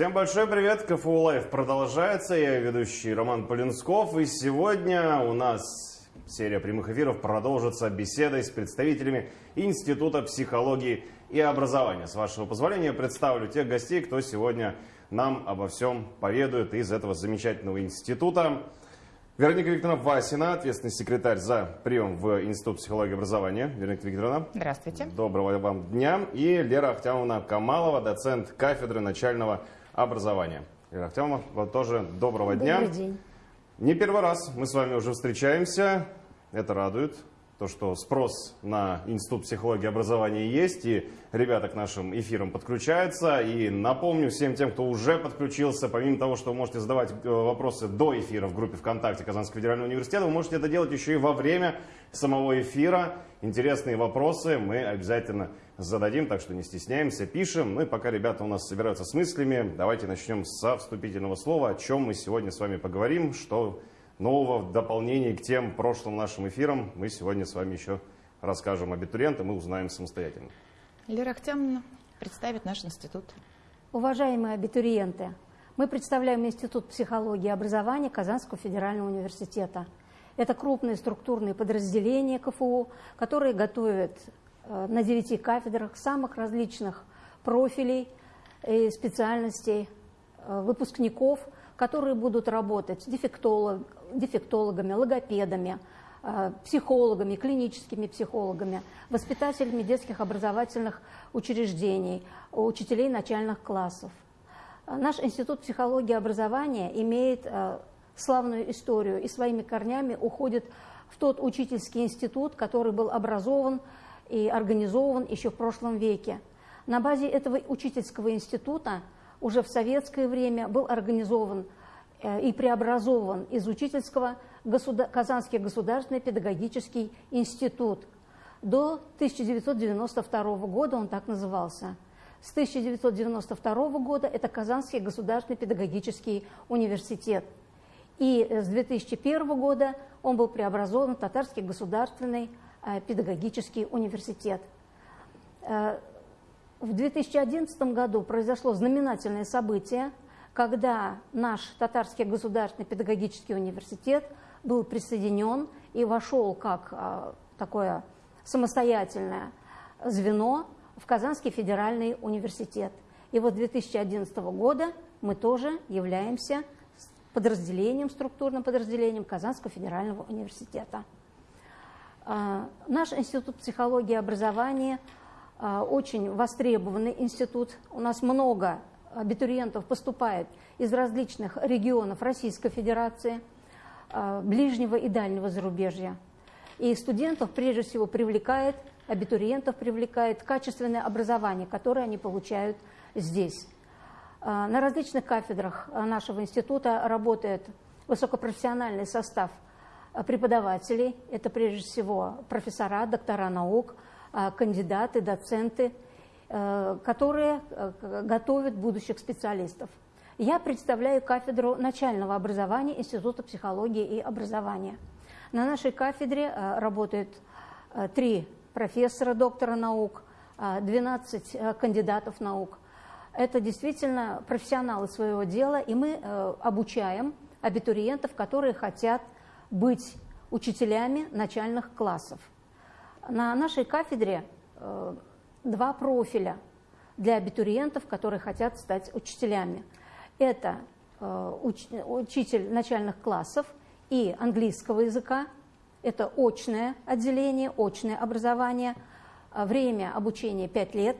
Всем большой привет! КФУ Life продолжается. Я ведущий Роман Полинсков. И сегодня у нас серия прямых эфиров продолжится беседой с представителями Института психологии и образования. С вашего позволения представлю тех гостей, кто сегодня нам обо всем поведает из этого замечательного института. Вероника Викторовна Васина, ответственный секретарь за прием в Институт психологии и образования. Вероника Викторовна. Здравствуйте. Доброго вам дня. И Лера Ахтямовна Камалова, доцент кафедры начального образования. Лера Ахтямовна, вот тоже доброго дня. Добрый день. Не первый раз мы с вами уже встречаемся. Это радует то, что спрос на Институт психологии и образования есть, и ребята к нашим эфирам подключаются. И напомню всем тем, кто уже подключился, помимо того, что вы можете задавать э, вопросы до эфира в группе ВКонтакте Казанского федерального университета, вы можете это делать еще и во время самого эфира. Интересные вопросы мы обязательно зададим, так что не стесняемся, пишем. Ну и пока ребята у нас собираются с мыслями, давайте начнем со вступительного слова, о чем мы сегодня с вами поговорим, что нового в дополнении к тем прошлым нашим эфирам мы сегодня с вами еще расскажем абитуриентам и узнаем самостоятельно. Лера Ахтямовна представит наш институт. Уважаемые абитуриенты, мы представляем Институт психологии и образования Казанского федерального университета. Это крупные структурные подразделения КФУ, которые готовят на девяти кафедрах самых различных профилей и специальностей э, выпускников, которые будут работать дефектолог, дефектологами, логопедами, э, психологами, клиническими психологами, воспитателями детских образовательных учреждений, учителей начальных классов. Наш Институт психологии и образования имеет э, славную историю и своими корнями уходит в тот учительский институт, который был образован и организован еще в прошлом веке. На базе этого учительского института уже в советское время был организован Э, и преобразован из учительского государ... Казанский государственный педагогический институт. До 1992 года он так назывался. С 1992 года это Казанский государственный педагогический университет. И с 2001 года он был преобразован в Татарский государственный э, педагогический университет. Э, в 2011 году произошло знаменательное событие – когда наш Татарский государственный педагогический университет был присоединен и вошел как а, такое самостоятельное звено в Казанский федеральный университет. И вот 2011 года мы тоже являемся подразделением, структурным подразделением Казанского федерального университета. А, наш институт психологии и образования а, очень востребованный институт. У нас много абитуриентов поступает из различных регионов Российской Федерации, а, ближнего и дальнего зарубежья. И студентов прежде всего привлекает, абитуриентов привлекает качественное образование, которое они получают здесь. На различных кафедрах нашего института работает высокопрофессиональный состав преподавателей. Это прежде всего профессора, доктора наук, а, кандидаты, доценты – Э, которые э, готовят будущих специалистов. Я представляю кафедру начального образования Института психологии и образования. На нашей кафедре э, работают три профессора, доктора наук, 12 кандидатов наук. Это действительно профессионалы своего дела, и мы обучаем абитуриентов, которые хотят быть учителями начальных классов. На нашей кафедре два профиля для абитуриентов, которые хотят стать учителями. Это э, уч, учитель начальных классов и английского языка. Это очное отделение, очное образование. Э, время обучения 5 лет.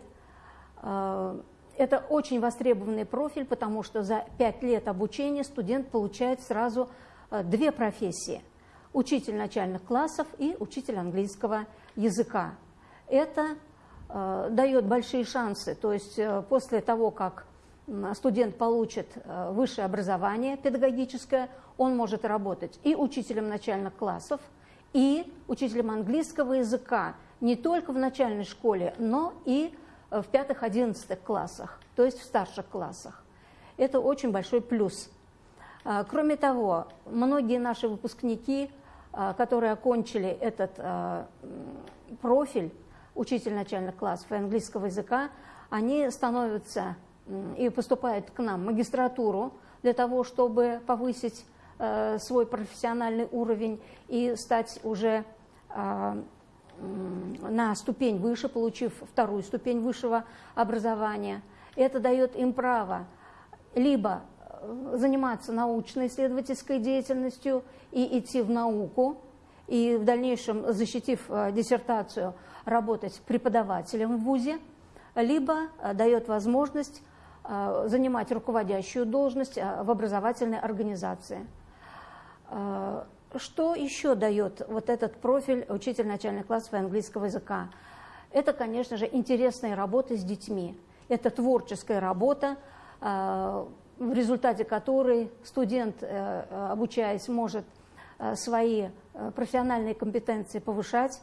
Э, это очень востребованный профиль, потому что за 5 лет обучения студент получает сразу э, две профессии. Учитель начальных классов и учитель английского языка. Это Э, дает большие шансы. То есть э, после того, как студент получит э, высшее образование педагогическое, он может работать и учителем начальных классов, и учителем английского языка не только в начальной школе, но и в пятых-одиннадцатых классах, то есть в старших классах. Это очень большой плюс. Кроме того, многие наши выпускники, которые окончили этот профиль, учитель начальных классов и английского языка, они становятся и поступают к нам в магистратуру для того, чтобы повысить свой профессиональный уровень и стать уже на ступень выше, получив вторую ступень высшего образования. Это дает им право либо заниматься научно-исследовательской деятельностью и идти в науку, и в дальнейшем, защитив э, диссертацию, работать преподавателем в ВУЗе, либо э, дает возможность занимать руководящую должность в образовательной организации. Что еще дает вот этот профиль учитель начальных классов английского языка? Это, конечно же, интересная работа с детьми. Это творческая работа, в результате которой студент, обучаясь, может свои Э, профессиональные компетенции повышать.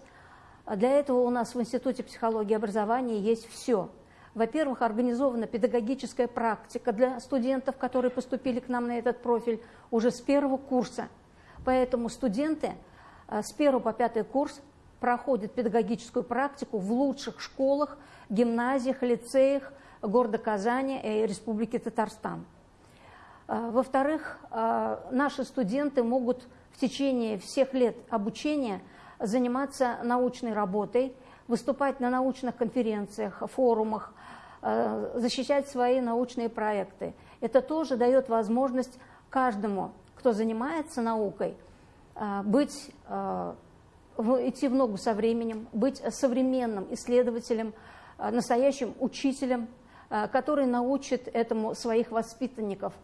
Для этого у нас в Институте психологии и образования есть все. Во-первых, организована педагогическая практика для студентов, которые поступили к нам на этот профиль уже с первого курса. Поэтому студенты э, с первого по пятый курс проходят педагогическую практику в лучших школах, гимназиях, лицеях города Казани и Республики Татарстан. Э, во-вторых, наши студенты могут в течение всех лет обучения заниматься научной работой, выступать на научных конференциях, форумах, э, защищать свои научные проекты. Это тоже дает возможность каждому, кто занимается наукой, быть, идти в ногу со временем, быть современным исследователем, настоящим учителем, который научит этому своих воспитанников –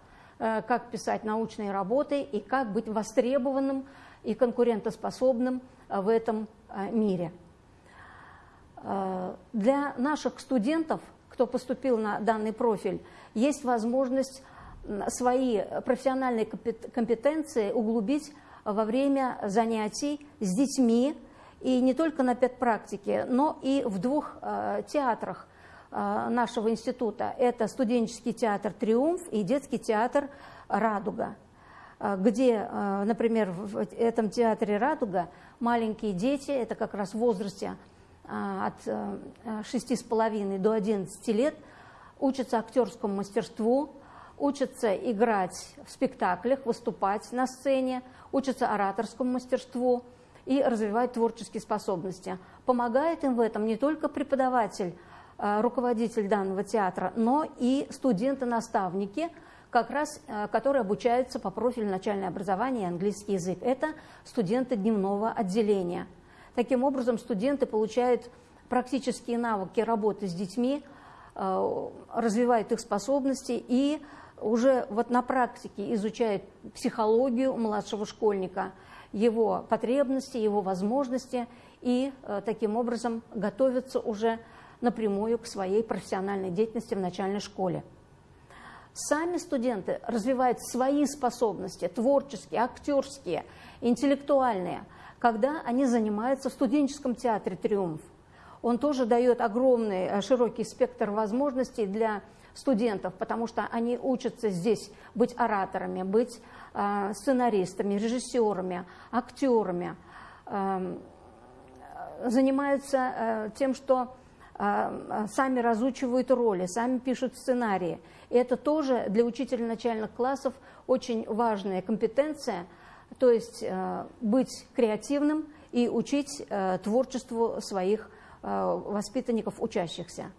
как писать научные работы и как быть востребованным и конкурентоспособным э, в этом э, мире. Для наших студентов, кто поступил на данный профиль, есть возможность свои профессиональные компетенции углубить во время занятий с детьми, и не только на педпрактике, но и в двух театрах Э, нашего института. Это студенческий театр «Триумф» и детский театр «Радуга», э, где, э, например, в этом театре «Радуга» маленькие дети, это как раз в возрасте от 6,5 до 11 лет, учатся актерскому мастерству, учатся играть в спектаклях, выступать на сцене, учатся ораторскому мастерству и развивать творческие способности. Помогает им в этом не только преподаватель, Э, руководитель данного театра, но и студенты-наставники, как раз, э, которые обучаются по профилю начальное образование и английский язык. Это студенты дневного отделения. Таким образом, студенты получают практические навыки работы с детьми, э, развивают их способности и уже вот на практике изучают психологию младшего школьника, его потребности, его возможности и таким образом готовятся уже напрямую к своей профессиональной деятельности в начальной школе. Сами студенты развивают свои способности, творческие, актерские, интеллектуальные, когда они занимаются в студенческом театре «Триумф». Он тоже дает огромный, э, широкий спектр возможностей для студентов, потому что они учатся здесь быть ораторами, быть э, сценаристами, режиссерами, актерами, эм, занимаются э, тем, что сами разучивают роли, сами пишут сценарии. И это тоже для учителя начальных классов очень важная компетенция, то есть э, быть креативным и учить творчеству своих воспитанников, учащихся.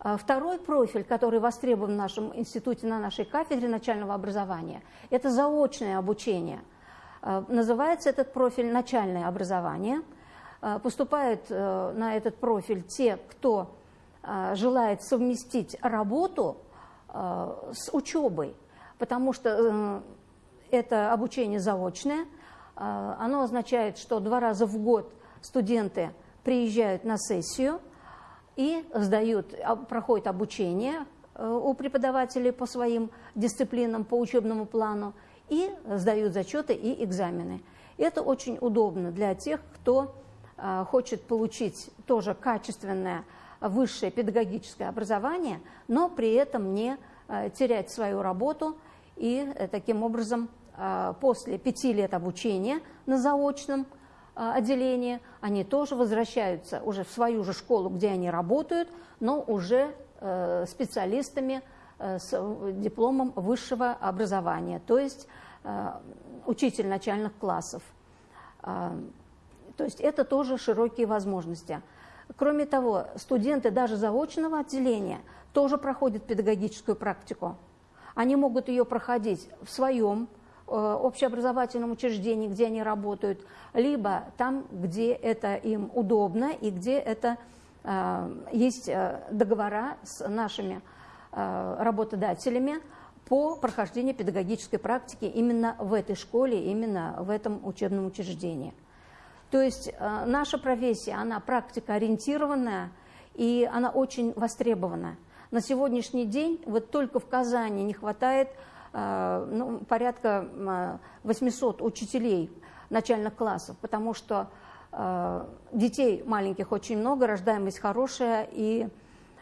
А второй профиль, который востребован в нашем институте, на нашей кафедре начального образования, это заочное обучение. Называется этот профиль «начальное образование», поступают э, на этот профиль те, кто э, желает совместить работу с учебой, потому что это обучение заочное. Оно означает, что два раза в год студенты приезжают на сессию и сдают, а, проходят обучение у преподавателей по своим дисциплинам, по учебному плану, и сдают зачеты и экзамены. Это очень удобно для тех, кто Э, хочет получить тоже качественное высшее педагогическое образование, но при этом не э, терять свою работу и э, таким образом после пяти лет обучения на заочном отделении они тоже возвращаются уже в свою же школу, где они работают, но уже специалистами с дипломом высшего образования, то есть учитель начальных классов. То есть это тоже широкие возможности. Кроме того, студенты даже заочного отделения тоже проходят педагогическую практику. Они могут ее проходить в своем э, общеобразовательном учреждении, где они работают, либо там, где это им удобно и где это э, есть э, договора с нашими работодателями по прохождению педагогической практики именно в этой школе, именно в этом учебном учреждении. То есть наша профессия, она практикоориентированная, и она очень востребована. На сегодняшний день вот только в Казани не хватает э, ну, порядка 800 учителей начальных классов, потому что э, детей маленьких очень много, рождаемость хорошая, и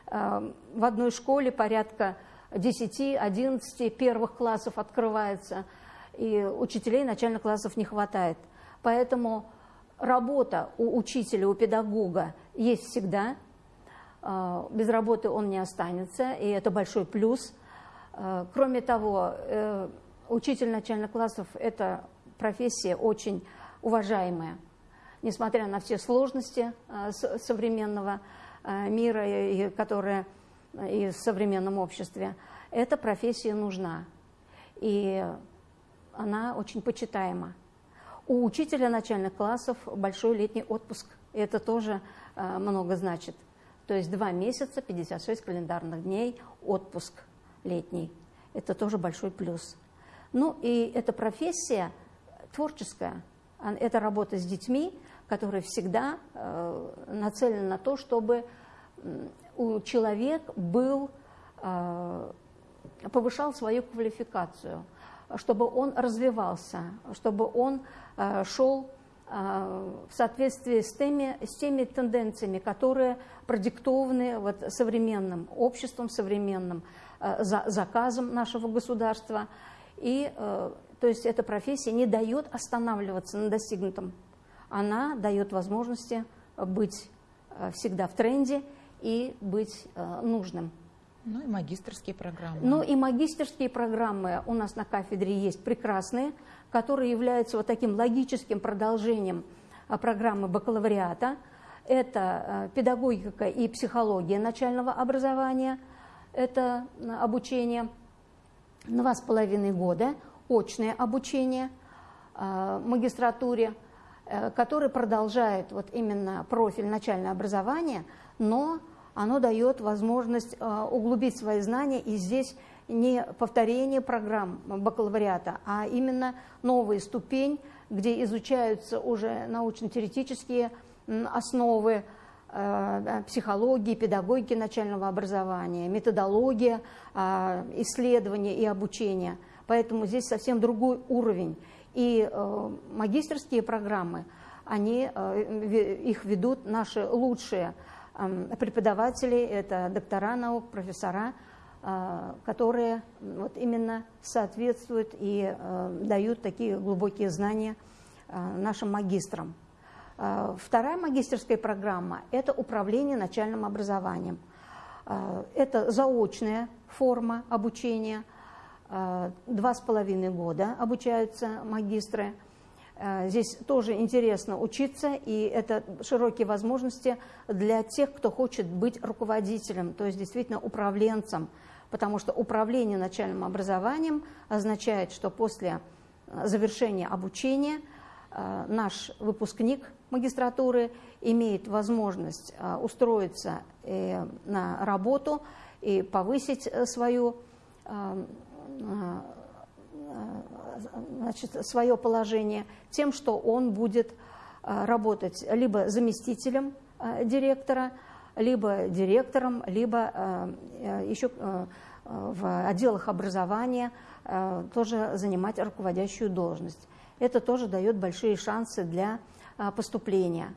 э, в одной школе порядка 10-11 первых классов открывается, и учителей начальных классов не хватает. Поэтому работа у учителя, у педагога есть всегда – а, без работы он не останется, и это большой плюс. А, кроме того, э, учитель начальных классов – это профессия очень уважаемая. Несмотря на все сложности а, современного мира, которые и в современном обществе, эта профессия нужна. И она очень почитаема. У учителя начальных классов большой летний отпуск. Это тоже много значит. То есть два месяца, 56 календарных дней, отпуск летний. Это тоже большой плюс. Ну и эта профессия творческая. Это работа с детьми, которая всегда э, нацелена на то, чтобы у человека был, э, повышал свою квалификацию, чтобы он развивался, чтобы он э, шел а, в соответствии с теми, с теми тенденциями, которые продиктованы вот современным обществом, современным э, заказом нашего государства. И, э, то есть, эта профессия не дает останавливаться на достигнутом. Она дает возможности быть э, всегда в тренде и быть нужным. Ну и магистрские программы. Ну и магистрские программы у нас на кафедре есть прекрасные который является вот таким логическим продолжением а, программы бакалавриата. Это а, педагогика и психология начального образования, это а, обучение два с половиной года, очное обучение магистратуре, э, который продолжает вот именно профиль начальное образование, но оно дает возможность углубить свои знания и здесь не повторение программ бакалавриата, а именно новая ступень, где изучаются уже научно-теоретические основы э, психологии, педагогики начального образования, методология э, исследования и обучения. Поэтому здесь совсем другой уровень. И э, магистрские программы, они, их ведут наши лучшие преподаватели, это доктора наук, профессора, а, которые вот именно соответствуют и э, дают такие глубокие знания э, нашим магистрам. А, вторая магистерская программа – это управление начальным образованием. А, это заочная форма обучения. Два с половиной года обучаются магистры. Здесь тоже интересно учиться, и это широкие возможности для тех, кто хочет быть руководителем, то есть действительно управленцем – потому что управление начальным образованием означает, что после э, завершения обучения э, наш выпускник магистратуры имеет возможность э, устроиться на работу и повысить свою, значит, свое положение тем, что он будет работать либо заместителем директора, либо директором, либо еще в отделах образования э, тоже занимать руководящую должность. Это тоже дает большие шансы для э, поступления.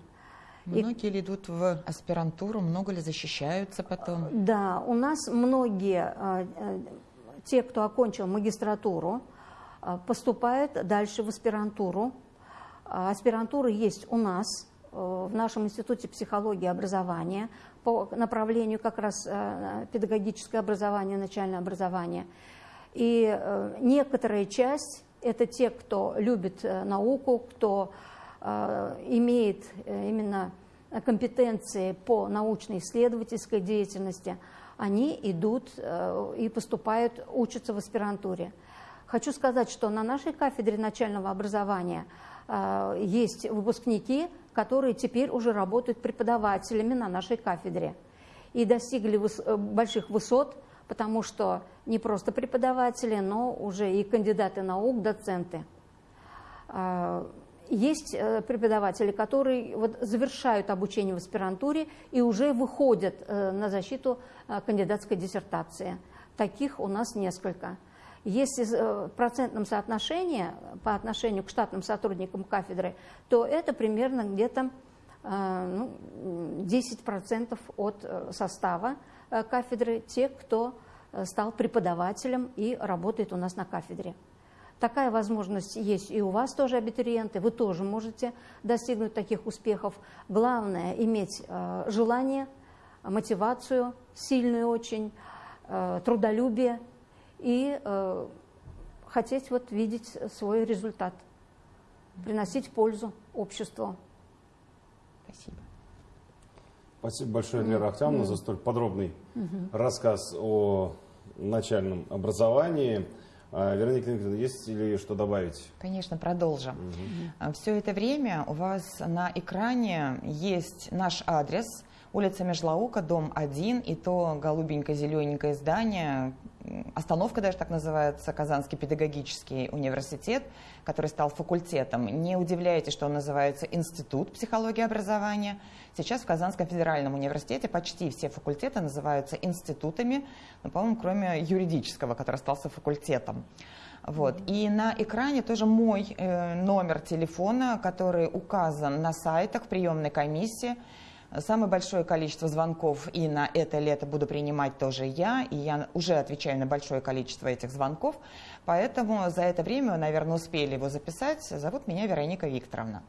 Многие ли идут в аспирантуру, много ли защищаются потом? Да, у нас многие, э, те, кто окончил магистратуру, поступают дальше в аспирантуру. Аспирантура есть у нас в нашем институте психологии и образования по направлению как раз педагогическое образование, начальное образование. И некоторая часть – это те, кто любит науку, кто имеет именно компетенции по научно-исследовательской деятельности, они идут и поступают, учатся в аспирантуре. Хочу сказать, что на нашей кафедре начального образования э, есть выпускники, которые теперь уже работают преподавателями на нашей кафедре и достигли выс э, больших высот, потому что не просто преподаватели, но уже и кандидаты наук, доценты. Э, есть преподаватели, которые вот завершают обучение в аспирантуре и уже выходят на защиту кандидатской диссертации. Таких у нас несколько. Если э, в процентном соотношении по отношению к штатным сотрудникам кафедры, то это примерно где-то э, ну, 10% от э, состава кафедры, те, кто стал преподавателем и работает у нас на кафедре. Такая возможность есть и у вас тоже, абитуриенты. Вы тоже можете достигнуть таких успехов. Главное – иметь желание, мотивацию сильную очень, трудолюбие и э, хотеть вот видеть свой результат, приносить пользу обществу. Спасибо. Спасибо большое, Лера Ахтямовна, mm. за столь подробный mm рассказ о начальном образовании. А, Вероника Николаевна, есть ли что добавить? Конечно, продолжим. Угу. Все это время у вас на экране есть наш адрес, улица Межлаука, дом 1, и то голубенько-зелененькое здание, остановка даже так называется, Казанский педагогический университет, который стал факультетом. Не удивляйтесь, что он называется Институт психологии и образования. Сейчас в Казанском федеральном университете почти все факультеты называются институтами, ну, по-моему, кроме юридического, который остался факультетом. Вот. И на экране тоже мой э, номер телефона, который указан на сайтах приемной комиссии. Самое большое количество звонков и на это лето буду принимать тоже я, и я уже отвечаю на большое количество этих звонков, поэтому за это время наверное, успели его записать. Зовут меня Вероника Викторовна.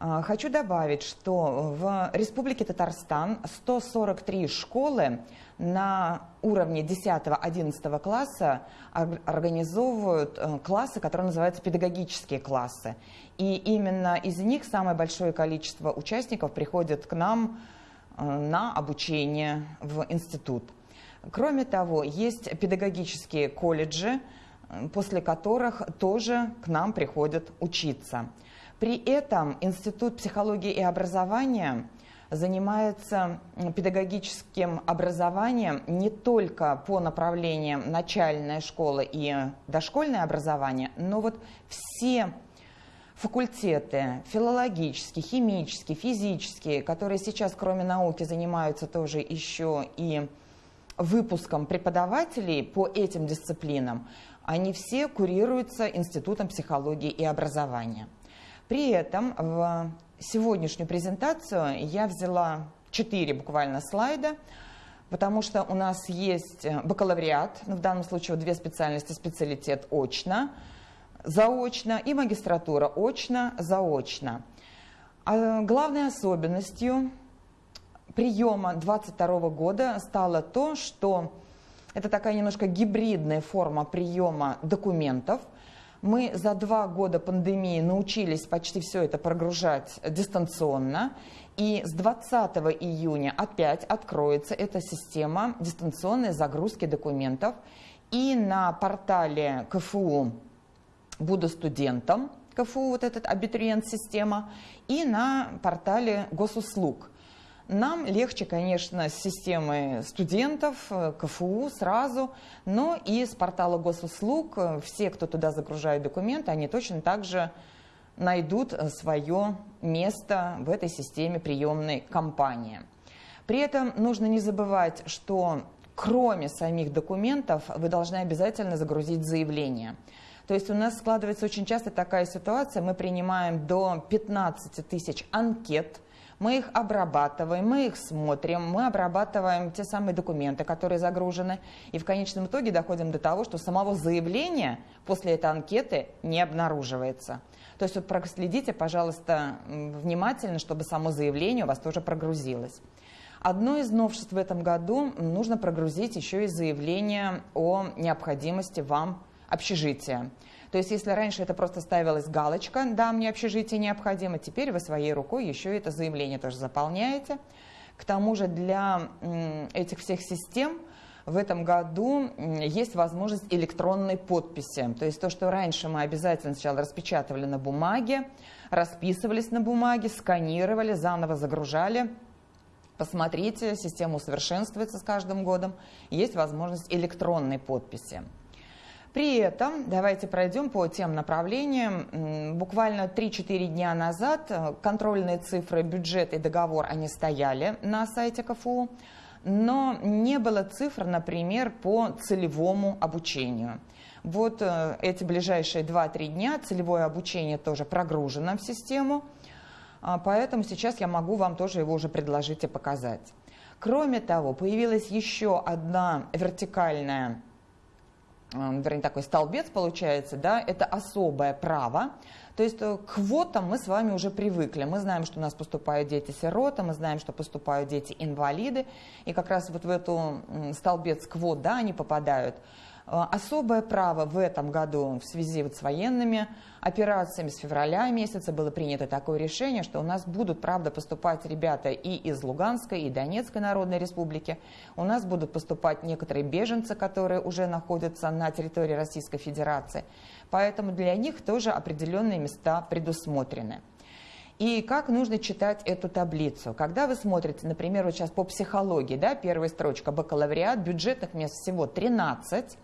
А, хочу добавить, что в Республике Татарстан 143 школы на уровне 10-11 класса организовывают э, классы, которые называются педагогические классы. И именно из них самое большое количество участников приходит к нам э, на обучение в институт. Кроме того, есть педагогические колледжи, э, после которых тоже к нам приходят учиться. При этом Институт психологии и образования занимается педагогическим образованием не только по направлениям начальная школа и дошкольное образование, но вот все факультеты филологические, химические, физические, которые сейчас кроме науки занимаются тоже еще и выпуском преподавателей по этим дисциплинам, они все курируются Институтом психологии и образования. При этом в сегодняшнюю презентацию я взяла четыре буквально слайда, потому что у нас есть бакалавриат, ну, в данном случае две специальности, специалитет очно, заочно и магистратура очно, заочно. А главной особенностью приема 22 года стало то, что это такая немножко гибридная форма приема документов – мы за два года пандемии научились почти все это прогружать дистанционно. И с 20 июня опять откроется эта система дистанционной загрузки документов. И на портале КФУ «Буду студентом», КФУ, вот этот абитуриент-система, и на портале госуслуг – нам легче, конечно, с системы студентов, э, КФУ сразу, но и с портала госуслуг э, все, кто туда загружает документы, они точно так же найдут э, свое место в этой системе приемной кампании. При этом нужно не забывать, что кроме самих документов вы должны обязательно загрузить заявление. То есть у нас складывается очень часто такая ситуация, мы принимаем до 15 тысяч анкет – Мы их обрабатываем, мы их смотрим, мы обрабатываем те самые документы, которые загружены, и в конечном итоге доходим до того, что самого заявления после этой анкеты не обнаруживается. То есть вот проследите, пожалуйста, внимательно, чтобы само заявление у вас тоже прогрузилось. Одно из новшеств в этом году нужно прогрузить еще и заявление о необходимости вам общежития. То есть если раньше это просто ставилась галочка «да, мне общежитие необходимо», теперь вы своей рукой еще это заявление тоже заполняете. К тому же для этих всех систем в этом году есть возможность электронной подписи. То есть то, что раньше мы обязательно сначала распечатывали на бумаге, расписывались на бумаге, сканировали, заново загружали. Посмотрите, система усовершенствуется с каждым годом. Есть возможность электронной подписи. При этом давайте пройдем по тем направлениям. Буквально 3-4 дня назад э, контрольные цифры, бюджет и договор, они стояли на сайте КФУ, но не было цифр, например, по целевому обучению. Вот э, эти ближайшие 2-3 дня целевое обучение тоже прогружено в систему, а, поэтому сейчас я могу вам тоже его уже предложить и показать. Кроме того, появилась еще одна вертикальная вернее, такой столбец получается, да, это особое право. То есть э, к квотам мы с вами уже привыкли. Мы знаем, что у нас поступают дети-сироты, мы знаем, что поступают дети-инвалиды. И как раз вот в эту столбец квот, да, они попадают. Э, особое право в этом году в связи вот с военными операциями с февраля месяца было принято такое решение, что у нас будут, правда, поступать ребята и из Луганской, и Донецкой Народной Республики. У нас будут поступать некоторые беженцы, которые уже находятся на территории Российской Федерации. Поэтому для них тоже определенные места предусмотрены. И как нужно читать эту таблицу? Когда вы смотрите, например, вот сейчас по психологии, да, первая строчка, бакалавриат, бюджетных мест всего 13,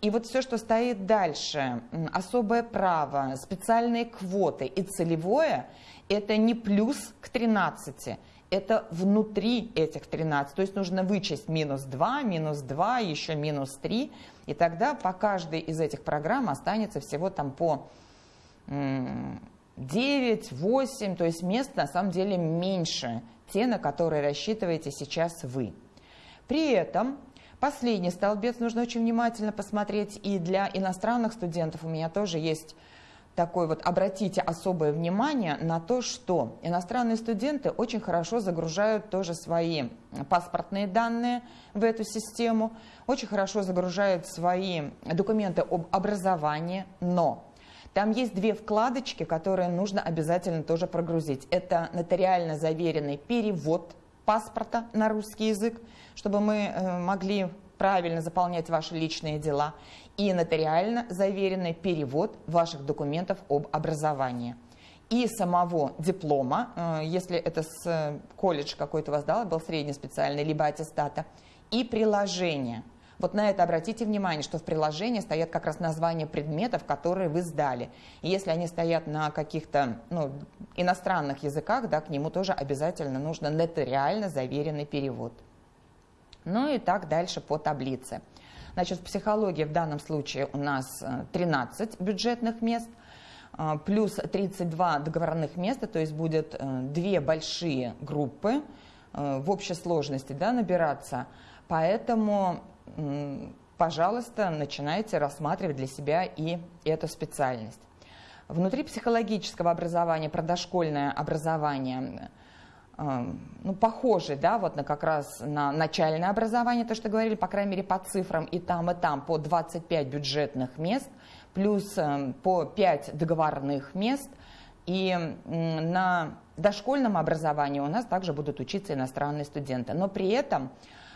и вот все, что стоит дальше, особое право, специальные квоты и целевое, это не плюс к 13, это внутри этих 13. То есть нужно вычесть минус 2, минус 2, еще минус 3. И тогда по каждой из этих программ останется всего там по 9, 8, то есть мест на самом деле меньше, те, на которые рассчитываете сейчас вы. При этом Последний столбец нужно очень внимательно посмотреть. И для иностранных студентов у меня тоже есть такой вот, обратите особое внимание на то, что иностранные студенты очень хорошо загружают тоже свои паспортные данные в эту систему, очень хорошо загружают свои документы об образовании, но там есть две вкладочки, которые нужно обязательно тоже прогрузить. Это нотариально заверенный перевод паспорта на русский язык, чтобы мы э, могли правильно заполнять ваши личные дела, и нотариально заверенный перевод ваших документов об образовании. И самого диплома, э, если это с э, колледж какой-то вас дал, был средний специальный, либо аттестата, и приложение – вот на это обратите внимание, что в приложении стоят как раз названия предметов, которые вы сдали. И если они стоят на каких-то ну, иностранных языках, да, к нему тоже обязательно нужно нотариально заверенный перевод. Ну и так дальше по таблице. Значит, в психологии в данном случае у нас 13 э, бюджетных мест, э, плюс 32 договорных места, то есть будет э, две большие группы в общей сложности да, набираться. Поэтому пожалуйста, начинайте рассматривать для себя и эту специальность. Внутри психологического образования, про дошкольное образование, ну, похоже, да, вот на как раз на начальное образование, то, что говорили, по крайней мере, по цифрам, и там, и там по 25 бюджетных мест, плюс по 5 договорных мест, и на дошкольном образовании у нас также будут учиться иностранные студенты. Но при этом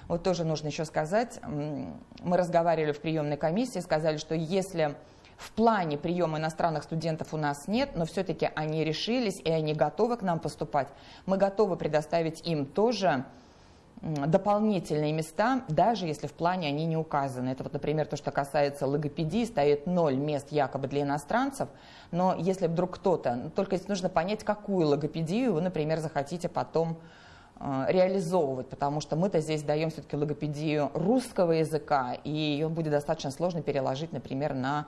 вот тоже нужно еще сказать, мы разговаривали в приемной комиссии, сказали, что если в плане приема иностранных студентов у нас нет, но все-таки они решились и они готовы к нам поступать, мы готовы предоставить им тоже дополнительные места, даже если в плане они не указаны. Это вот, например, то, что касается логопедии, стоит ноль мест якобы для иностранцев, но если вдруг кто-то, только если нужно понять, какую логопедию вы, например, захотите потом Э, реализовывать, потому что мы-то здесь даем все-таки логопедию русского языка, и ее будет достаточно сложно переложить, например, на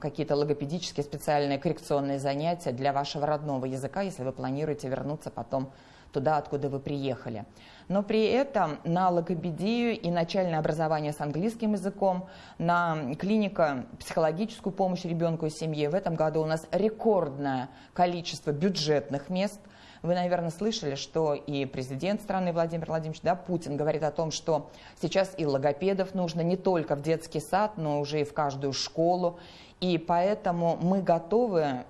какие-то логопедические специальные коррекционные занятия для вашего родного языка, если вы планируете вернуться потом туда, откуда вы приехали. Но при этом на логопедию и начальное образование с английским языком, на клиника психологическую помощь ребенку и семье в этом году у нас рекордное количество бюджетных мест. Вы, наверное, слышали, что и президент страны Владимир Владимирович да, Путин говорит о том, что сейчас и логопедов нужно не только в детский сад, но уже и в каждую школу. И поэтому мы готовы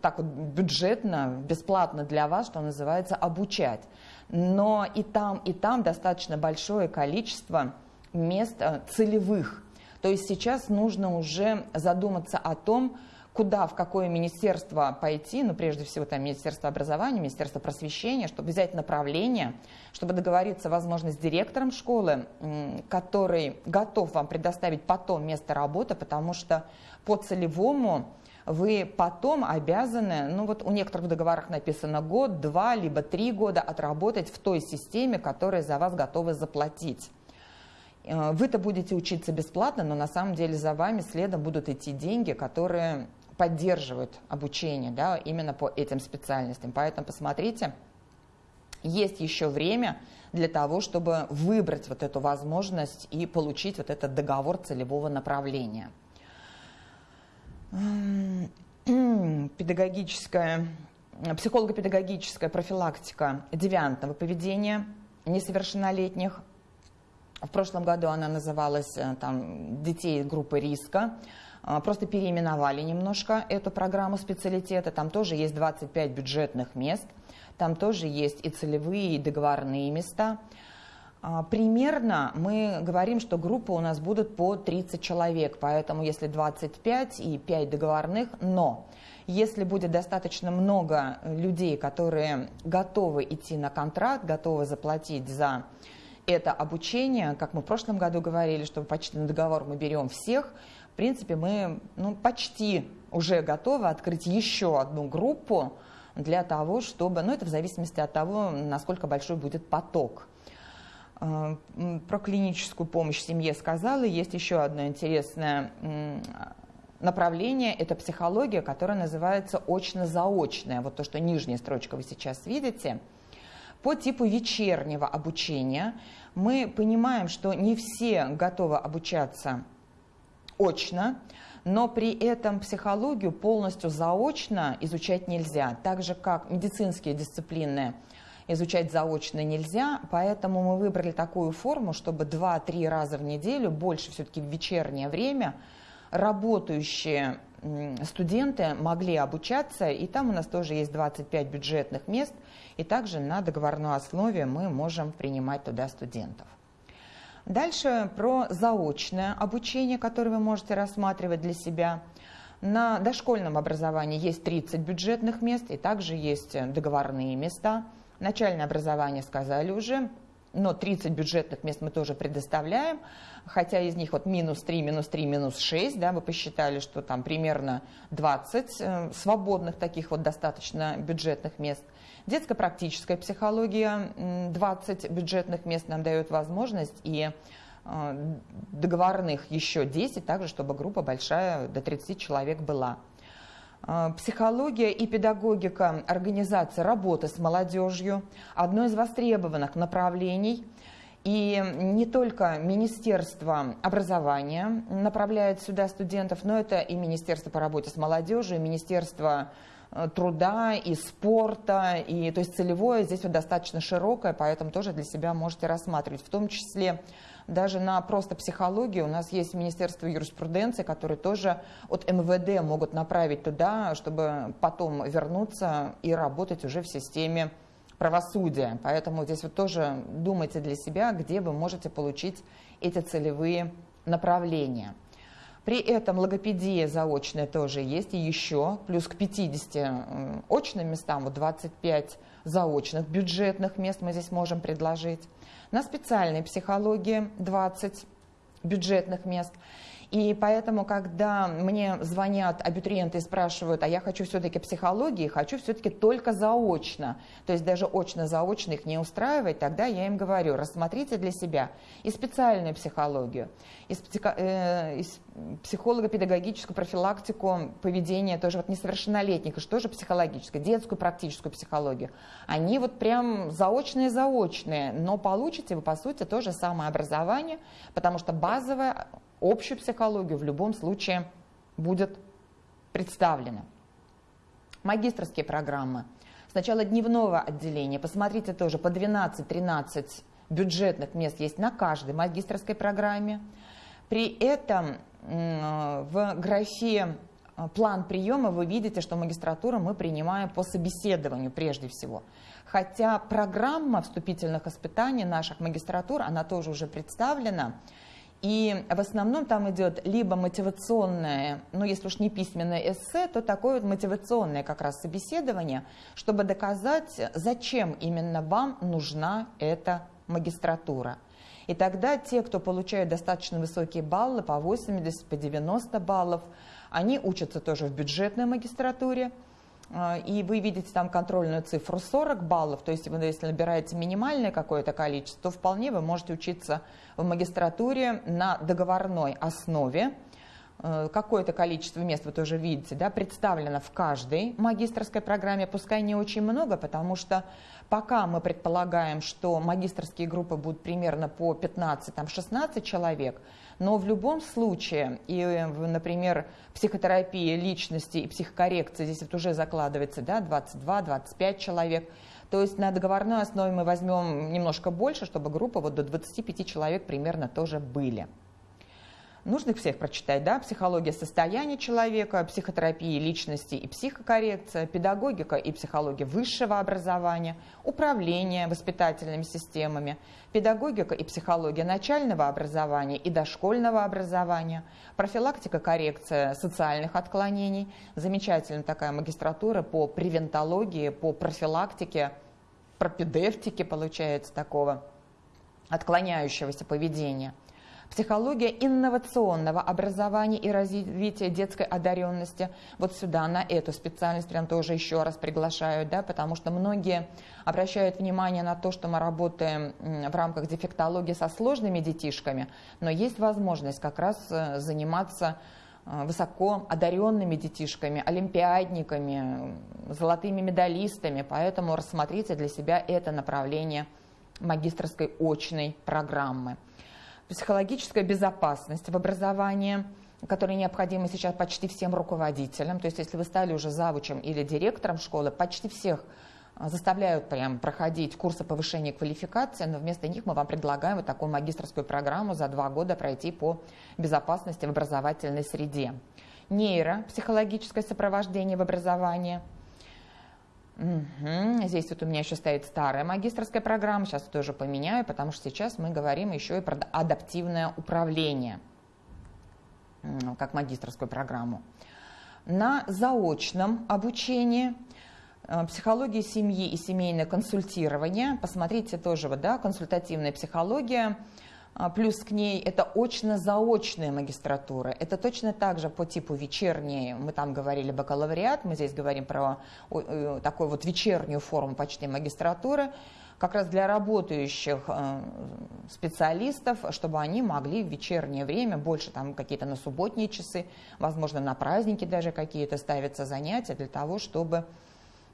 так вот бюджетно, бесплатно для вас, что называется, обучать. Но и там, и там достаточно большое количество мест э, целевых. То есть сейчас нужно уже задуматься о том, куда, в какое министерство пойти, ну, прежде всего, там, Министерство образования, Министерство просвещения, чтобы взять направление, чтобы договориться, возможно, с директором школы, который готов вам предоставить потом место работы, потому что по целевому вы потом обязаны, ну вот у некоторых в договорах написано год, два, либо три года отработать в той системе, которая за вас готова заплатить. Э, вы-то будете учиться бесплатно, но на самом деле за вами следом будут идти деньги, которые поддерживают обучение да, именно по этим специальностям. Поэтому посмотрите, есть еще время для того, чтобы выбрать вот эту возможность и получить вот этот договор целевого направления. Педагогическая, психолого-педагогическая профилактика девиантного поведения несовершеннолетних. В прошлом году она называлась э, там, «Детей группы риска». А, просто переименовали немножко эту программу специалитета. Там тоже есть 25 бюджетных мест. Там тоже есть и целевые, и договорные места. А, примерно мы говорим, что группы у нас будут по 30 человек, поэтому если 25 и 5 договорных, но если будет достаточно много людей, которые готовы идти на контракт, готовы заплатить за это обучение, как мы в прошлом году говорили, что почти на договор мы берем всех, в принципе, мы ну, почти уже готовы открыть еще одну группу для того, чтобы, ну это в зависимости от того, насколько большой будет поток Э, про клиническую помощь семье сказала. Есть еще одно интересное направление – это психология, которая называется очно-заочная. Вот то, что нижняя строчка вы сейчас видите. По типу вечернего обучения мы понимаем, что не все готовы обучаться очно, но при этом психологию полностью заочно изучать нельзя, так же как медицинские дисциплины – изучать заочно нельзя, поэтому мы выбрали такую форму, чтобы 2-3 раза в неделю, больше все-таки в вечернее время, работающие студенты могли обучаться, и там у нас тоже есть 25 бюджетных мест, и также на договорной основе мы можем принимать туда студентов. Дальше про заочное обучение, которое вы можете рассматривать для себя. На дошкольном образовании есть 30 бюджетных мест, и также есть договорные места – Начальное образование сказали уже, но 30 бюджетных мест мы тоже предоставляем, хотя из них вот минус 3, минус 3, минус 6, да, вы посчитали, что там примерно 20 э, свободных таких вот достаточно бюджетных мест. Детская практическая психология, 20 бюджетных мест нам дает возможность, и э, договорных еще 10, также чтобы группа большая, до 30 человек была. А, психология и педагогика организации работы с молодежью – одно из востребованных направлений. И не только Министерство образования направляет сюда студентов, но это и Министерство по работе с молодежью, и Министерство э, труда и спорта, и, то есть целевое здесь вот достаточно широкое, поэтому тоже для себя можете рассматривать, в том числе даже на просто психологию у нас есть Министерство юриспруденции, которые тоже от МВД могут направить туда, чтобы потом вернуться и работать уже в системе правосудия. Поэтому здесь вот тоже думайте для себя, где вы можете получить эти целевые направления. При этом логопедия заочная тоже есть, и еще плюс к 50 очным местам, вот 25 заочных бюджетных мест мы здесь можем предложить на специальной психологии 20 бюджетных мест. И поэтому, когда мне звонят абитуриенты и спрашивают, а я хочу все-таки психологии, хочу все-таки только заочно, то есть даже очно-заочно их не устраивает, тогда я им говорю, рассмотрите для себя и специальную психологию, и, психо, э, и психолого-педагогическую профилактику поведения тоже вот несовершеннолетних, и что же психологическое, детскую практическую психологию. Они вот прям заочные-заочные, но получите вы, по сути, то же самое образование, потому что базовое общую психологию в любом случае будет представлена. Магистрские программы. Сначала дневного отделения. Посмотрите тоже, по 12-13 бюджетных мест есть на каждой магистрской программе. При этом в графе э, план приема вы видите, что магистратуру мы принимаем по собеседованию прежде всего. Хотя программа вступительных испытаний наших магистратур, она тоже уже представлена, и в основном там идет либо мотивационное, ну если уж не письменное эссе, то такое вот мотивационное как раз собеседование, чтобы доказать, зачем именно вам нужна эта магистратура. И тогда те, кто получают достаточно высокие баллы, по 80, по 90 баллов, они учатся тоже в бюджетной магистратуре, и вы видите там контрольную цифру 40 баллов, то есть если набираете минимальное какое-то количество, то вполне вы можете учиться в магистратуре на договорной основе. Э, какое-то количество мест вы тоже видите, да, представлено в каждой магистрской программе, пускай не очень много, потому что пока мы предполагаем, что магистрские группы будут примерно по 15-16 человек, но в любом случае, и, например, психотерапия личности и психокоррекция, здесь вот уже закладывается да, 22-25 человек, то есть на договорной основе мы возьмем немножко больше, чтобы группа вот до 25 человек примерно тоже были. Нужно их всех прочитать, да? Психология состояния человека, психотерапия личности и психокоррекция, педагогика и психология высшего образования, управление воспитательными системами, педагогика и психология начального образования и дошкольного образования, профилактика, коррекция социальных отклонений, замечательная такая магистратура по превентологии, по профилактике, пропедевтике получается такого отклоняющегося поведения – психология инновационного образования и развития детской одаренности. Вот сюда, на эту специальность прям тоже еще раз приглашают, да, потому что многие обращают внимание на то, что мы работаем в рамках дефектологии со сложными детишками, но есть возможность как раз э, заниматься э, высоко одаренными детишками, олимпиадниками, золотыми медалистами, поэтому рассмотрите для себя это направление магистрской очной программы психологическая безопасность в образовании, которая необходима сейчас почти всем руководителям. То есть если вы стали уже завучем или директором школы, почти всех а, заставляют прям проходить курсы повышения квалификации, но вместо них мы вам предлагаем вот такую магистрскую программу за два года пройти по безопасности в образовательной среде. Нейро, психологическое сопровождение в образовании – Угу. Здесь вот у меня еще стоит старая магистрская программа, сейчас тоже поменяю, потому что сейчас мы говорим еще и про адаптивное управление, как магистрскую программу. На заочном обучении э, психология семьи и семейное консультирование, посмотрите тоже, вот, да, консультативная психология – плюс к ней это очно-заочная магистратура. Это точно так же по типу вечерней, мы там говорили бакалавриат, мы здесь говорим про э, такую вот вечернюю форму почти магистратуры, как раз для работающих э, специалистов, чтобы они могли в вечернее время, больше там какие-то на субботние часы, возможно, на праздники даже какие-то ставятся занятия для того, чтобы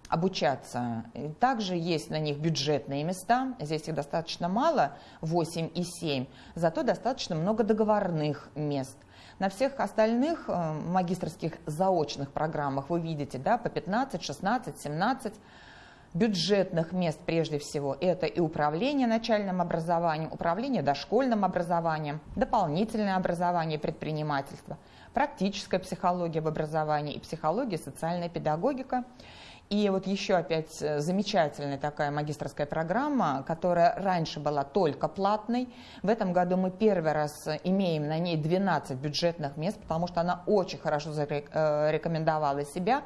обучаться. Также есть на них бюджетные места, здесь их достаточно мало, 8 и 7, зато достаточно много договорных мест. На всех остальных э, магистрских заочных программах вы видите да, по 15, 16, 17 бюджетных мест прежде всего. Это и управление начальным образованием, управление дошкольным образованием, дополнительное образование предпринимательства, практическая психология в образовании и психология, социальная педагогика – и вот еще опять э, замечательная такая магистрская программа, которая раньше была только платной. В этом году мы первый раз имеем на ней 12 бюджетных мест, потому что она очень хорошо зарекомендовала э, себя.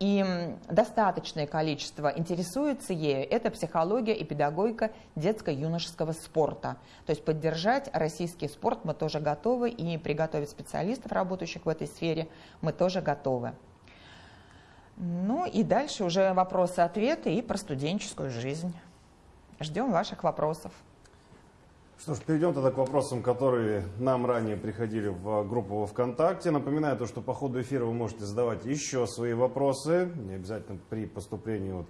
И достаточное количество интересуется ею – это психология и педагогика детско-юношеского спорта. То есть поддержать российский спорт мы тоже готовы, и приготовить специалистов, работающих в этой сфере, мы тоже готовы. Ну и дальше уже вопросы-ответы и про студенческую жизнь. Ждем ваших вопросов. Что ж, перейдем тогда к вопросам, которые нам ранее приходили в группу ВКонтакте. Напоминаю то, что по ходу эфира вы можете задавать еще свои вопросы. Не обязательно при поступлении. Вот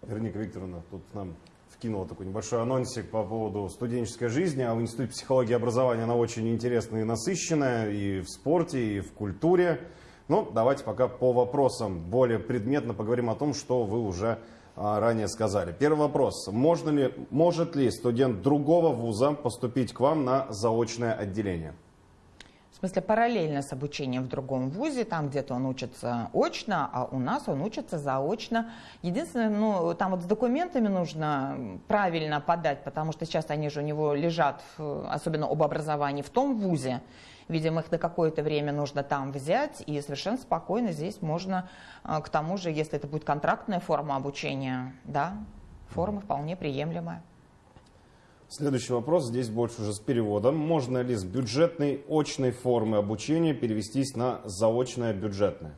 Вероника Викторовна тут нам вкинула такой небольшой анонсик по поводу студенческой жизни. А в Институте психологии и образования она очень интересная и насыщенная и в спорте, и в культуре. Ну, давайте пока по вопросам более предметно поговорим о том, что вы уже а, ранее сказали. Первый вопрос. Можно ли, может ли студент другого вуза поступить к вам на заочное отделение? В смысле, параллельно с обучением в другом вузе, там где-то он учится очно, а у нас он учится заочно. Единственное, ну, там вот с документами нужно правильно подать, потому что сейчас они же у него лежат, особенно об образовании, в том вузе, Видимо, их на какое-то время нужно там взять, и совершенно спокойно здесь можно, а, к тому же, если это будет контрактная форма обучения, да, форма вполне приемлемая. Следующий вопрос, здесь больше уже с переводом. Можно ли с бюджетной очной формы обучения перевестись на заочное бюджетное?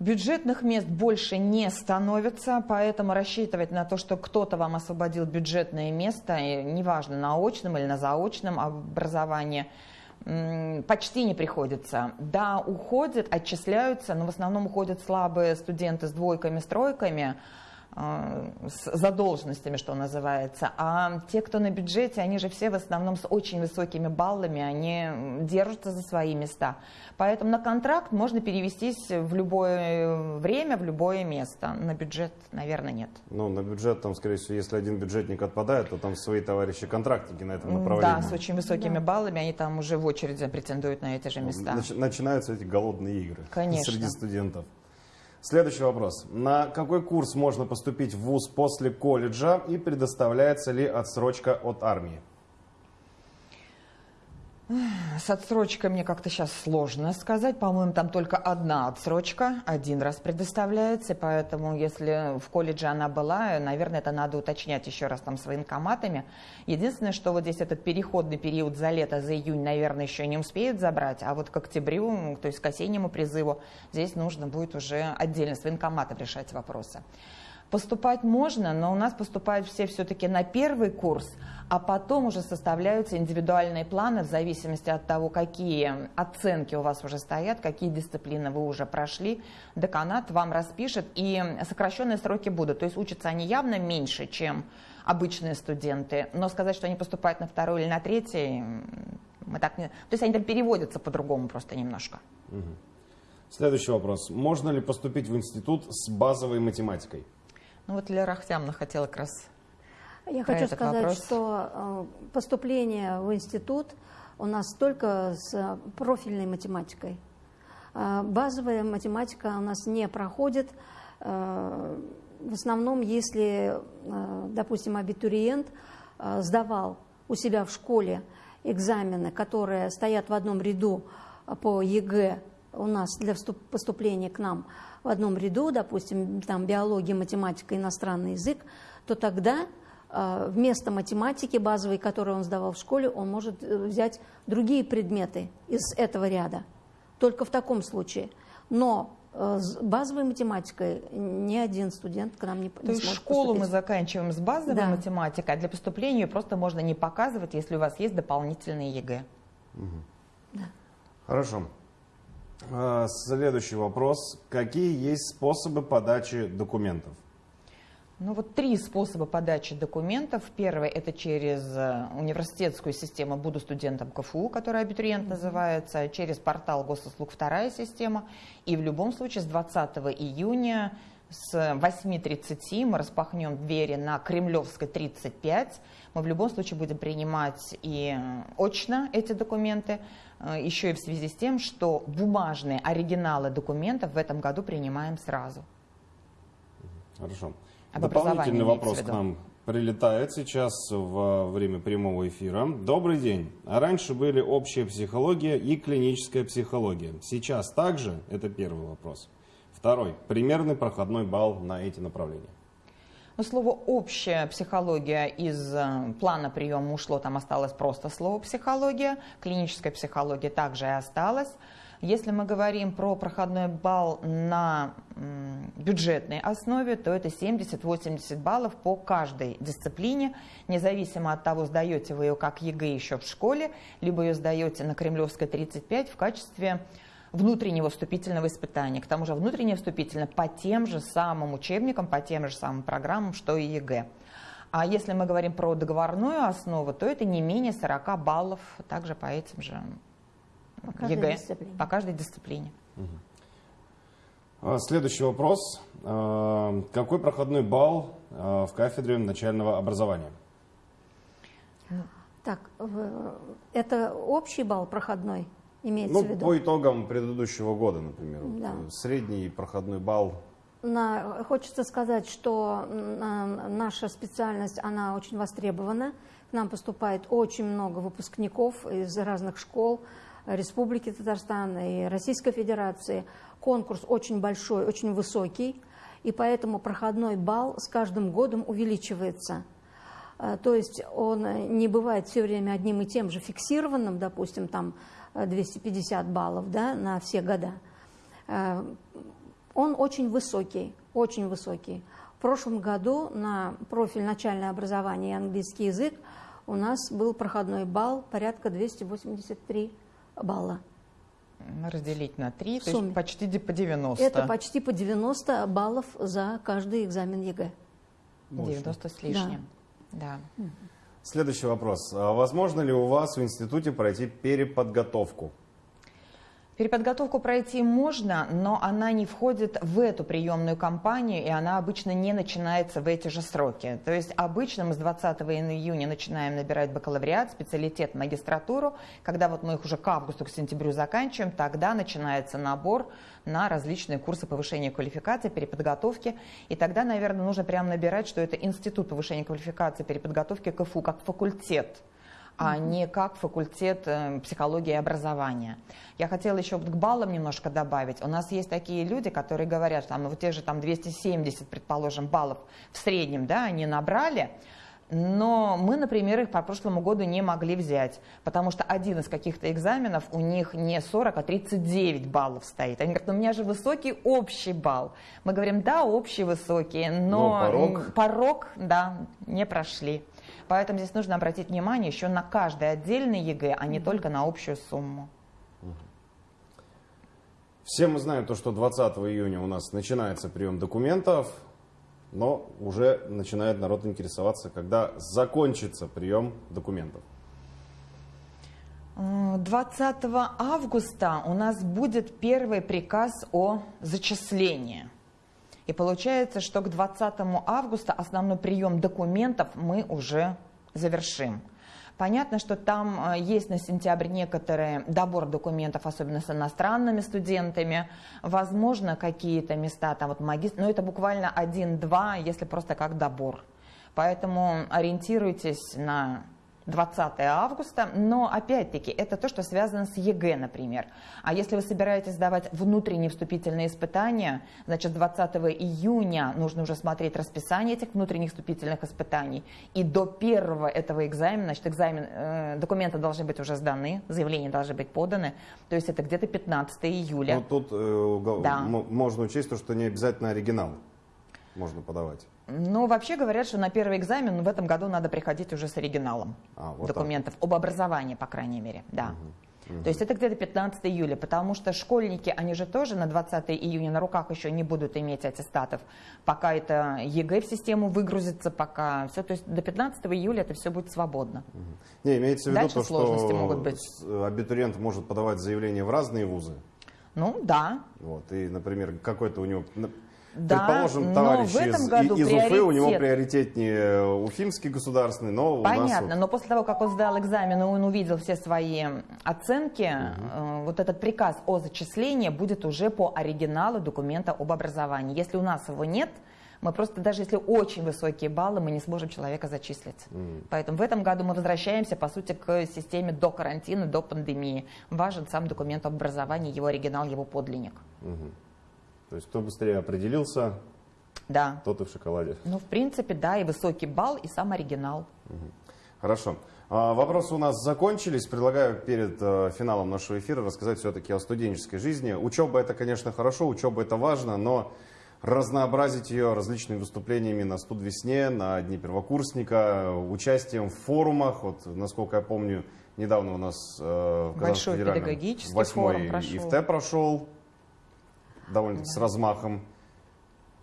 Бюджетных мест больше не становится, поэтому рассчитывать на то, что кто-то вам освободил бюджетное место, неважно, на очном или на заочном образовании – почти не приходится. Да, уходят, отчисляются, но в основном уходят слабые студенты с двойками, с тройками, с задолженностями, что называется. А те, кто на бюджете, они же все в основном с очень высокими баллами, они держатся за свои места. Поэтому на контракт можно перевестись в любое время, в любое место. На бюджет, наверное, нет. Ну, на бюджет, там, скорее всего, если один бюджетник отпадает, то там свои товарищи-контрактники на этом направлении. Да, с очень высокими да. баллами, они там уже в очереди претендуют на эти же места. Нач- начинаются эти голодные игры Конечно. среди студентов. Следующий вопрос. На какой курс можно поступить в ВУЗ после колледжа и предоставляется ли отсрочка от армии? С отсрочкой мне как-то сейчас сложно сказать. По-моему, там только одна отсрочка, один раз предоставляется, поэтому если в колледже она была, наверное, это надо уточнять еще раз там с военкоматами. Единственное, что вот здесь этот переходный период за лето, за июнь, наверное, еще не успеют забрать, а вот к октябрю, то есть к осеннему призыву, здесь нужно будет уже отдельно с военкоматом решать вопросы. Поступать можно, но у нас поступают все все-таки на первый курс, а потом уже составляются индивидуальные планы в зависимости от того, какие оценки у вас уже стоят, какие дисциплины вы уже прошли. Деканат вам распишет, и сокращенные сроки будут. То есть учатся они явно меньше, чем обычные студенты. Но сказать, что они поступают на второй или на третий, мы так не... То есть они там переводятся по-другому просто немножко. Следующий вопрос. Можно ли поступить в институт с базовой математикой? Ну вот Лера Ахтямовна хотела как раз Я хочу сказать, вопрос. что э, поступление в институт у нас только с профильной математикой. Э, базовая математика у нас не проходит. Э, в основном, если, допустим, абитуриент сдавал у себя в школе экзамены, которые стоят в одном ряду по ЕГЭ у нас для поступления к нам в одном ряду, допустим, там биология, математика, иностранный язык, то тогда э, вместо математики базовой, которую он сдавал в школе, он может э, взять другие предметы из этого ряда. Только в таком случае. Но э, с базовой математикой ни один студент к нам не, То не есть школу поступить. мы заканчиваем с базовой да. математикой, а для поступления просто можно не показывать, если у вас есть дополнительные ЕГЭ. Угу. Да. Хорошо. А, следующий вопрос. Какие есть способы подачи документов? Ну вот три способа подачи документов. Первый это через э, университетскую систему «Буду студентом КФУ», которая абитуриент называется, через портал госуслуг вторая система. И в любом случае с 20 июня с 8.30 мы распахнем двери на Кремлевской 35. Мы в любом случае будем принимать и очно эти документы, Э, еще и в связи с тем, что бумажные оригиналы документов в этом году принимаем сразу. Хорошо. Об Дополнительный вопрос к нам прилетает сейчас во время прямого эфира. Добрый день. А раньше были общая психология и клиническая психология. Сейчас также? Это первый вопрос. Второй. Примерный проходной балл на эти направления. Но слово «общая психология» из э, плана приема ушло, там осталось просто слово «психология». Клиническая психология также и осталась. Если мы говорим про проходной балл на бюджетной основе, то это 70-80 баллов по каждой дисциплине, независимо от того, сдаете вы ее как ЕГЭ еще в школе, либо ее сдаете на Кремлевской 35 в качестве внутреннего вступительного испытания. К тому же внутреннее вступительное по тем же самым учебникам, по тем же самым программам, что и ЕГЭ. А если мы говорим про договорную основу, то это не менее 40 баллов также по этим же по каждой ЕГЭ, дисциплине. по каждой дисциплине. Угу. Следующий вопрос. А, какой проходной балл а, в кафедре начального образования? Так, это общий балл проходной? Имеется ну, в виду? по итогам предыдущего года, например. Да. Вот, средний проходной балл. На, хочется сказать, что наша специальность, она очень востребована. К нам поступает очень много выпускников из разных школ Республики Татарстан и Российской Федерации. Конкурс очень большой, очень высокий, и поэтому проходной балл с каждым годом увеличивается. Э, то есть он не бывает все время одним и тем же фиксированным, допустим, там 250 баллов да, на все года. Э, он очень высокий, очень высокий. В прошлом году на профиль начальное образование и английский язык у нас был проходной балл порядка 283 балла. Разделить на 3, то есть почти по 90. Это почти по 90 баллов за каждый экзамен ЕГЭ. 90 с лишним. Да. да. Следующий вопрос. А возможно ли у вас в институте пройти переподготовку? Переподготовку пройти можно, но она не входит в эту приемную кампанию, и она обычно не начинается в эти же сроки. То есть обычно мы с 20 июня начинаем набирать бакалавриат, специалитет, магистратуру. Когда вот мы их уже к августу, к сентябрю заканчиваем, тогда начинается набор на различные курсы повышения квалификации, переподготовки. И тогда, наверное, нужно прямо набирать, что это Институт повышения квалификации, переподготовки КФУ, как факультет а не как факультет э, психологии и образования. Я хотела еще к баллам немножко добавить. У нас есть такие люди, которые говорят, что там, вот те же там 270, предположим, баллов в среднем, да, они набрали, но мы, например, их по прошлому году не могли взять, потому что один из каких-то экзаменов у них не 40, а 39 баллов стоит. Они говорят, ну у меня же высокий общий балл. Мы говорим, да, общий высокий, но, но порог... порог, да, не прошли. Поэтому здесь нужно обратить внимание еще на каждый отдельный ЕГЭ, а не только на общую сумму. Все мы знаем то, что 20 июня у нас начинается прием документов, но уже начинает народ интересоваться, когда закончится прием документов. 20 августа у нас будет первый приказ о зачислении. И получается, что к 20 августа основной прием документов мы уже завершим. Понятно, что там э, есть на сентябрь некоторые добор документов, особенно с иностранными студентами. Возможно, какие-то места, там вот магистр, но это буквально один-два, если просто как добор. Поэтому ориентируйтесь на 20 августа, но опять-таки это то, что связано с ЕГЭ, например. А если вы собираетесь сдавать внутренние вступительные испытания, значит 20 июня нужно уже смотреть расписание этих внутренних вступительных испытаний. И до первого этого экзамена, значит экзамен, э, документы должны быть уже сданы, заявления должны быть поданы, то есть это где-то 15 июля. Ну тут э, да. можно учесть то, что не обязательно оригинал можно подавать. Ну, вообще говорят, что на первый экзамен в этом году надо приходить уже с оригиналом а, вот документов, так. об образовании, по крайней мере, да. Угу. То есть это где-то 15 июля, потому что школьники, они же тоже на 20 июня на руках еще не будут иметь аттестатов, пока это ЕГЭ в систему выгрузится, пока все, то есть до 15 июля это все будет свободно. Угу. Не, имеется в виду Дальше то, что могут быть. абитуриент может подавать заявление в разные вузы. Ну, да. Вот, и, например, какой-то у него да, Предположим, товарищ в этом из, году из Уфы, у него приоритетнее Уфимский государственный, но Понятно, нас... но после того, как он сдал экзамен, и он увидел все свои оценки, угу. вот этот приказ о зачислении будет уже по оригиналу документа об образовании. Если у нас его нет, мы просто, даже если очень высокие баллы, мы не сможем человека зачислить. Mm. Поэтому в этом году мы возвращаемся, по сути, к системе до карантина, до пандемии. Важен сам документ об образовании, его оригинал, его подлинник. Mm-hmm. То есть кто быстрее определился, да. тот и в шоколаде. Ну, в принципе, да, и высокий балл, и сам оригинал. Хорошо. А, вопросы у нас закончились. Предлагаю перед э, финалом нашего эфира рассказать все-таки о студенческой жизни. Учеба это, конечно, хорошо, учеба это важно, но разнообразить ее различными выступлениями на студвесне, на Дни первокурсника, участием в форумах. Вот, насколько я помню, недавно у нас э, в Большой педагогический восьмой форум прошел. ИФТ прошел, довольно с размахом.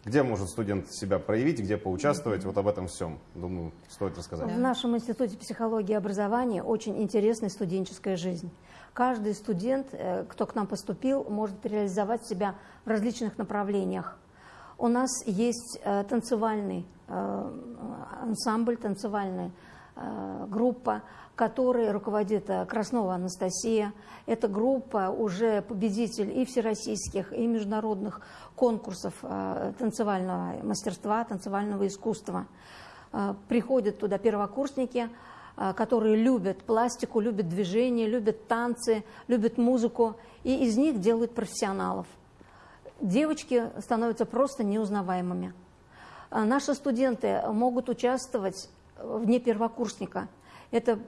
Где может студент себя проявить, где поучаствовать? Вот об этом всем, думаю, стоит рассказать. В нашем Институте психологии и образования очень интересная студенческая жизнь. Каждый студент, э, кто к нам поступил, может реализовать себя в различных направлениях. У нас есть э, танцевальный э, ансамбль, танцевальная группа, которой руководит Краснова Анастасия. Эта группа уже победитель и всероссийских, и международных конкурсов э, танцевального мастерства, танцевального искусства. Э, приходят туда первокурсники, э, которые любят пластику, любят движение, любят танцы, любят музыку, и из них делают профессионалов. Девочки становятся просто неузнаваемыми. Наши студенты могут участвовать в Дне первокурсника. Это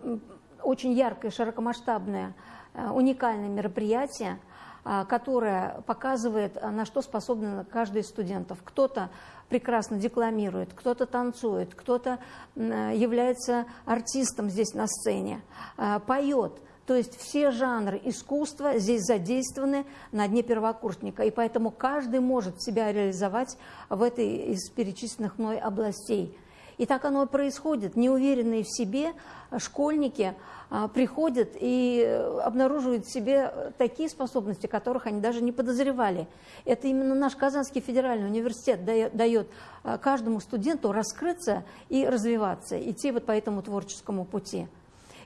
очень яркое, широкомасштабное, уникальное мероприятие – а, которая показывает, а, на что способны каждый из студентов. Кто-то прекрасно декламирует, кто-то танцует, кто-то является артистом здесь на сцене, а, поет. То есть все жанры искусства здесь задействованы на дне первокурсника, и поэтому каждый может себя реализовать в этой из перечисленных мной областей. И так оно и происходит. Неуверенные в себе школьники а, приходят и э, обнаруживают в себе такие способности, которых они даже не подозревали. Это именно наш Казанский федеральный университет дает а, каждому студенту раскрыться и развиваться, идти вот по этому творческому пути.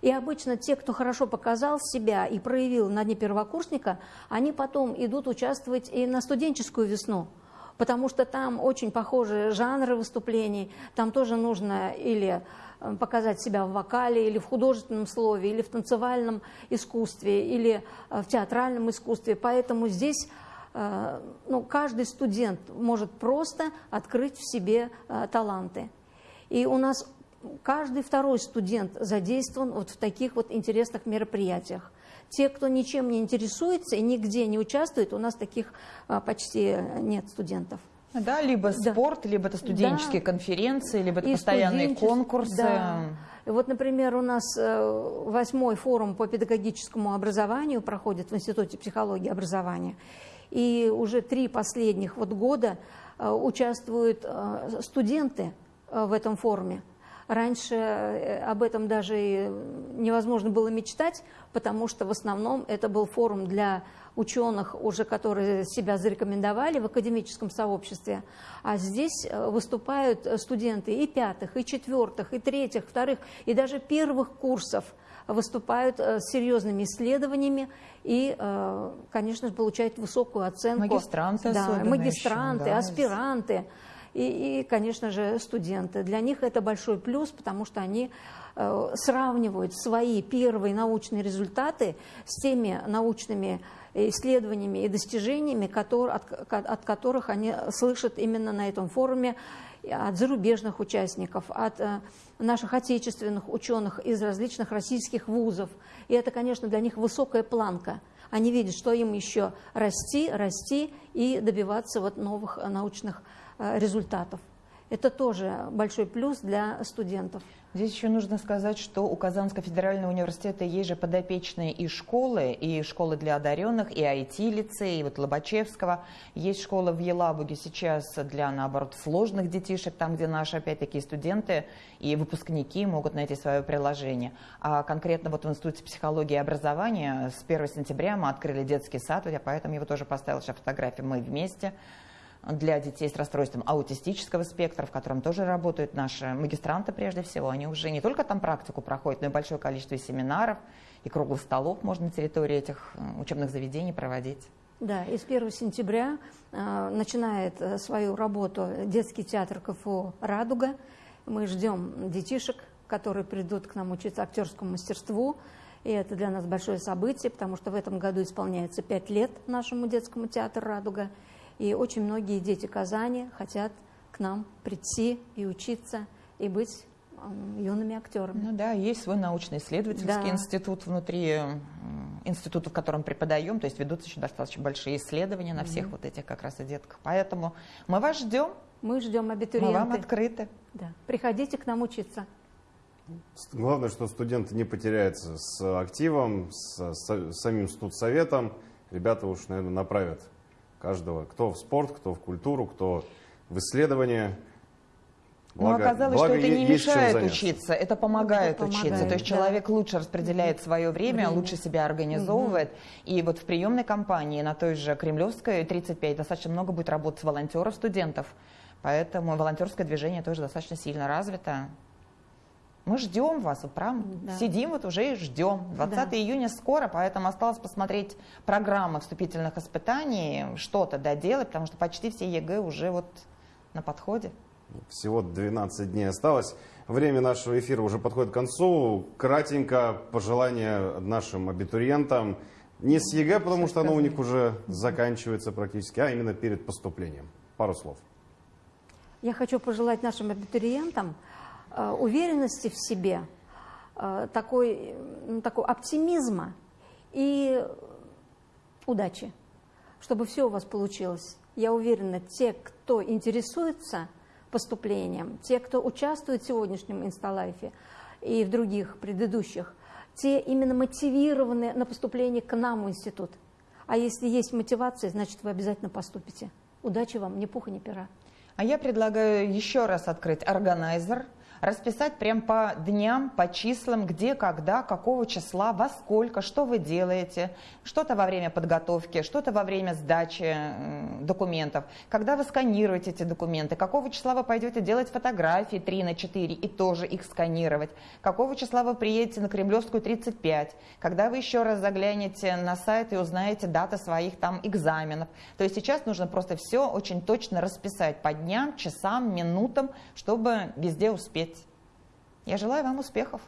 И обычно те, кто хорошо показал себя и проявил на дне первокурсника, они потом идут участвовать и на студенческую весну потому что там очень похожие жанры выступлений, там тоже нужно или э, показать себя в вокале, или в художественном слове, или в танцевальном искусстве, или э, в театральном искусстве. Поэтому здесь э, ну, каждый студент может просто открыть в себе таланты. И у нас каждый второй студент задействован вот в таких вот интересных мероприятиях. Те, кто ничем не интересуется и нигде не участвует, у нас таких а, почти нет студентов. Да, либо да. спорт, либо это студенческие да. конференции, либо это и постоянные конкурсы. Да. Вот, например, у нас э, восьмой форум по педагогическому образованию проходит в Институте психологии и образования. И уже три последних вот года э, участвуют э, студенты в этом форуме. Раньше э, об этом даже невозможно было мечтать, потому что в основном это был форум для ученых, уже которые себя зарекомендовали в академическом сообществе. А здесь э, выступают студенты и пятых, и четвертых, и третьих, вторых, и даже первых курсов выступают э, с серьезными исследованиями и, конечно же, получают высокую оценку. Магистранты да, Магистранты, еще, да. аспиранты и, и, конечно же, студенты. Для них это большой плюс, потому что они э, сравнивают свои первые научные результаты с теми научными исследованиями и достижениями, которые, от, от которых они слышат именно на этом форуме от зарубежных участников, от э, наших отечественных ученых из различных российских вузов. И это, конечно, для них высокая планка. Они видят, что им еще расти, расти и добиваться вот новых научных Э, результатов. Это тоже большой плюс для студентов. Здесь еще нужно сказать, что у Казанского федерального университета есть же подопечные и школы, и школы для одаренных, и IT-лицей, и вот Лобачевского. Есть школа в Елабуге сейчас для, наоборот, сложных детишек, там, где наши, опять-таки, студенты и выпускники могут найти свое приложение. А конкретно вот в Институте психологии и образования с 1 сентября мы открыли детский сад, я поэтому его тоже поставила сейчас фотографии «Мы вместе», для детей с расстройством аутистического спектра, в котором тоже работают наши магистранты прежде всего. Они уже не только там практику проходят, но и большое количество семинаров и круглых столов можно на территории этих учебных заведений проводить. Да, и с 1 сентября э, начинает свою работу детский театр КФУ «Радуга». Мы ждем детишек, которые придут к нам учиться актерскому мастерству. И это для нас большое событие, потому что в этом году исполняется пять лет нашему детскому театру «Радуга». И очень многие дети Казани хотят к нам прийти и учиться, и быть юными актерами. Ну да, есть свой научно-исследовательский да. институт внутри института, в котором преподаем, то есть ведутся еще достаточно большие исследования на всех mm-hmm. вот этих как раз и детках. Поэтому мы вас ждем. Мы ждем абитуриенты. Мы вам открыты. Да. Приходите к нам учиться. Главное, что студенты не потеряются с активом, с, с самим студсоветом. Ребята уж, наверное, направят каждого, кто в спорт, кто в культуру, кто в исследование. Благо, Но оказалось, благо что это не мешает учиться, это помогает, это помогает учиться. То есть да. человек лучше распределяет свое время, время. лучше себя организовывает. Угу. И вот в приемной кампании на той же Кремлевской 35 достаточно много будет работать волонтеров, студентов. Поэтому волонтерское движение тоже достаточно сильно развито. Мы ждем вас, прям да. сидим вот уже и ждем. 20 да. июня скоро, поэтому осталось посмотреть программы вступительных испытаний, что-то доделать, потому что почти все ЕГЭ уже вот на подходе. Всего 12 дней осталось. Время нашего эфира уже подходит к концу. Кратенько пожелания нашим абитуриентам. Не с ЕГЭ, потому что оно у них уже заканчивается практически, а именно перед поступлением. Пару слов. Я хочу пожелать нашим абитуриентам уверенности в себе, э, такой, такой оптимизма и удачи, чтобы все у вас получилось. Я уверена, те, кто интересуется поступлением, те, кто участвует в сегодняшнем инсталайфе и в других предыдущих, те именно мотивированы на поступление к нам в институт. А если есть мотивация, значит, вы обязательно поступите. Удачи вам, ни пуха, ни пера. А я предлагаю еще раз открыть органайзер – расписать прям по дням, по числам, где, когда, какого числа, во сколько, что вы делаете, что-то во время подготовки, что-то во время сдачи документов, когда вы сканируете эти документы, какого числа вы пойдете делать фотографии 3 на 4 и тоже их сканировать, какого числа вы приедете на Кремлевскую 35, когда вы еще раз заглянете на сайт и узнаете даты своих там экзаменов. То есть сейчас нужно просто все очень точно расписать по дням, часам, минутам, чтобы везде успеть я желаю вам успехов.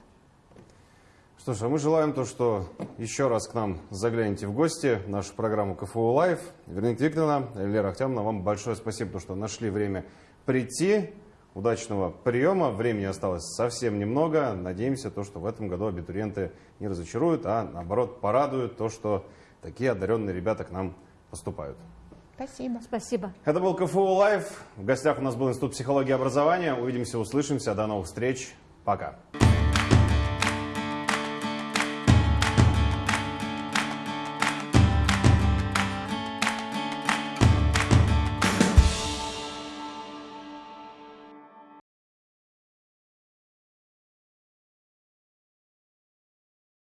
Что ж, а мы желаем то, что еще раз к нам загляните в гости в нашу программу КФУ Лайв. Вероника Викторовна, Лера Ахтямовна, вам большое спасибо, что нашли время прийти. Удачного приема. Времени осталось совсем немного. Надеемся, то, что в этом году абитуриенты не разочаруют, а наоборот порадуют то, что такие одаренные ребята к нам поступают. Спасибо. Спасибо. Это был КФУ Лайв. В гостях у нас был Институт психологии и образования. Увидимся, услышимся. До новых встреч. Пока.